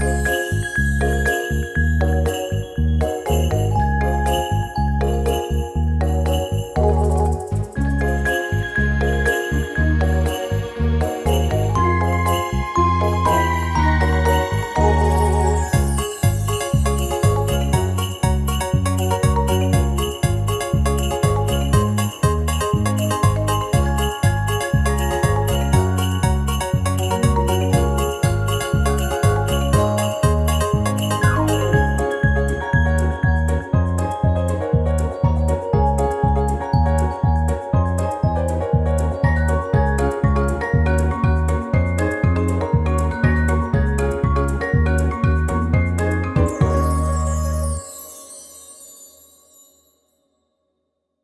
Bye.